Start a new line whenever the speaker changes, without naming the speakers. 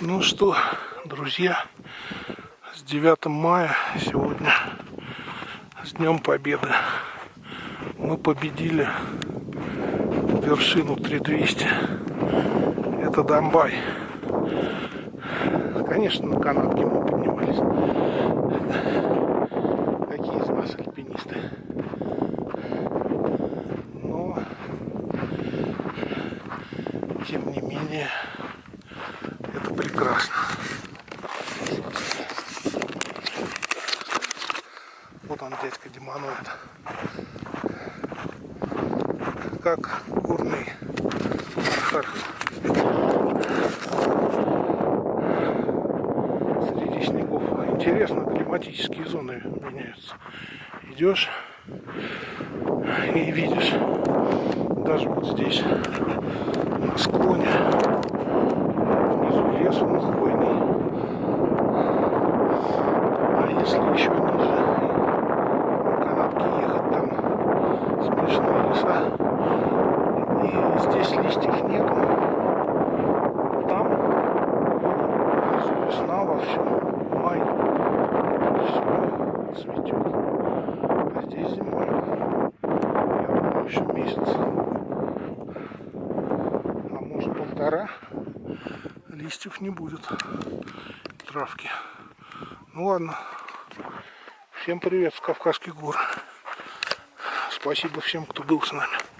Ну что, друзья, с 9 мая сегодня, с Днем Победы, мы победили вершину 3200. Это Донбай. Конечно, на канатке мы поднимались. Какие из нас альпинисты. Но, тем не менее, прекрасно. Вот он, дядька Демоноид. Как горный архар. Среди снегов. Интересно, климатические зоны меняются. Идешь и видишь, даже вот здесь, на склоне, лес он хвойный. А если еще ниже на канатке ехать, там смешанные леса. И здесь листьев нету. Там весна во всем. Май. Все цветет. А здесь зима. Я думаю, еще месяц. А может полтора листьев не будет травки. Ну ладно. Всем привет с Кавказских гор. Спасибо всем, кто был с нами.